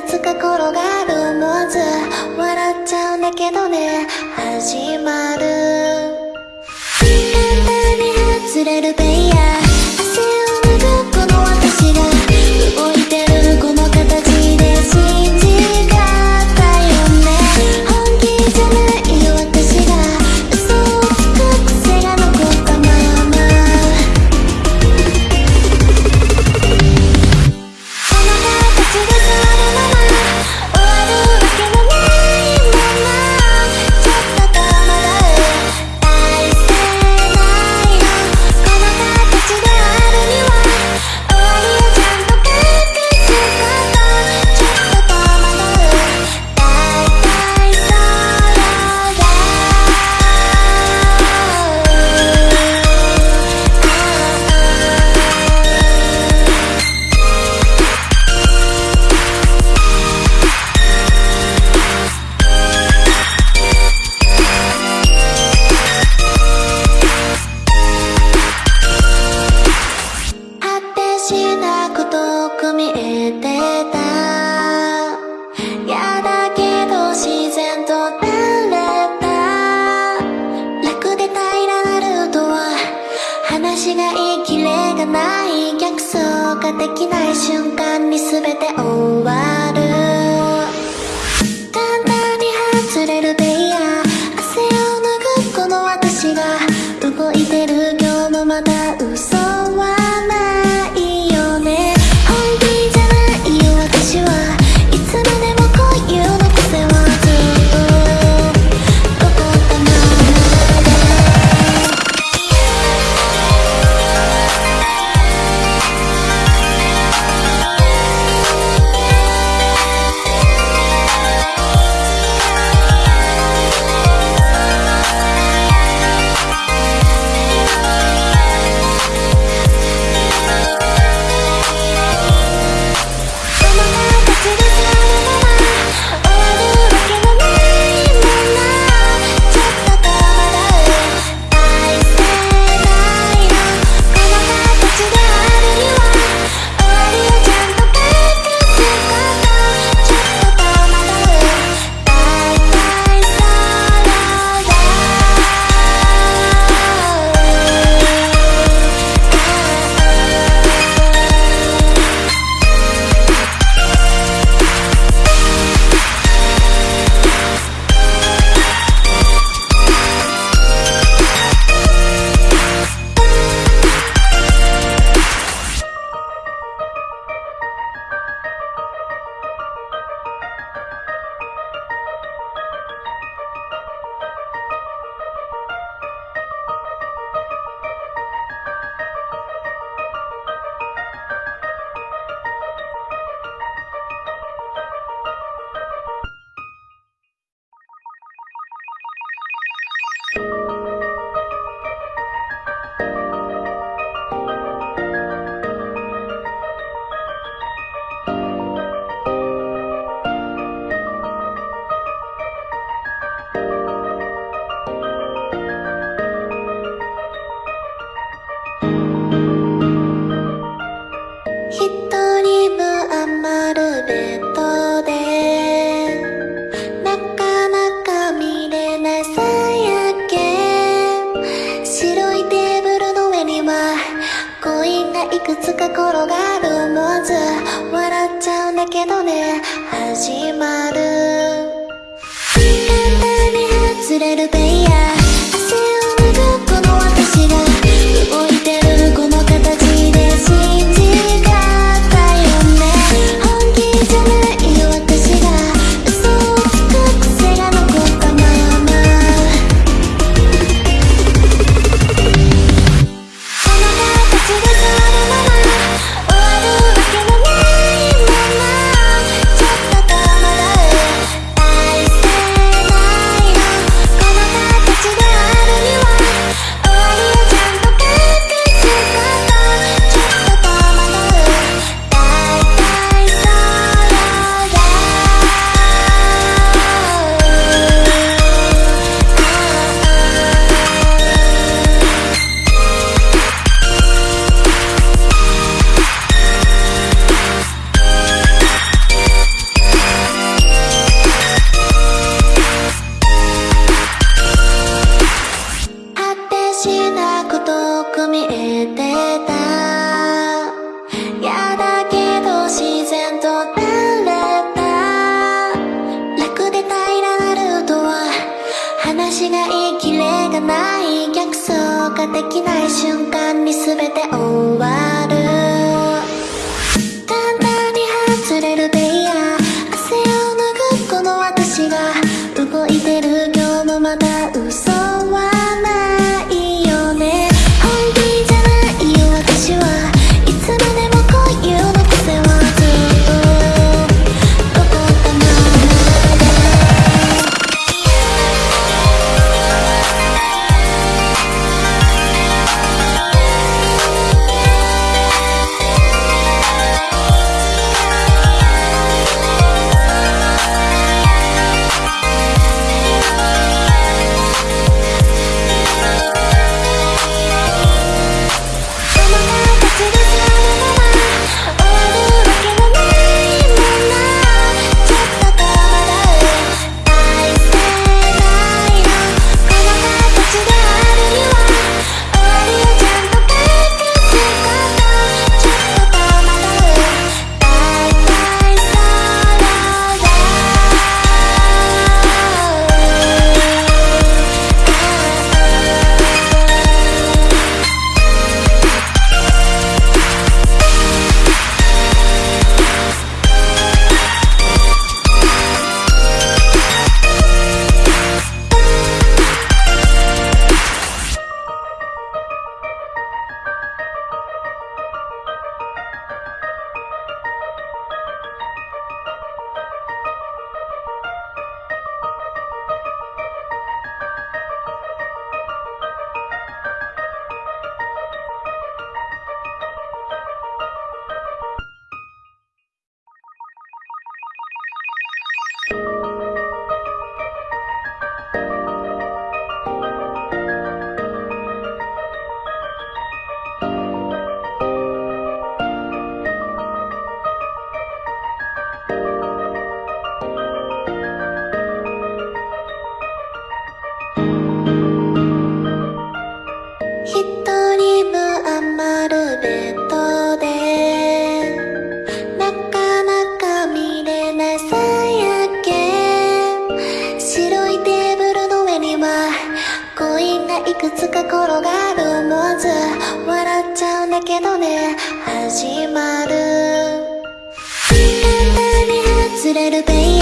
くつか転がる思わず。笑っちゃうんだけどね。始まる。できない瞬間に全て終わるつか転がるもず笑っちゃうんだけどね始まる簡単に外れるベイヤーができない瞬間に全てをいくつか転がる思わず笑っちゃうんだけどね。始まる。簡単に外れるベイ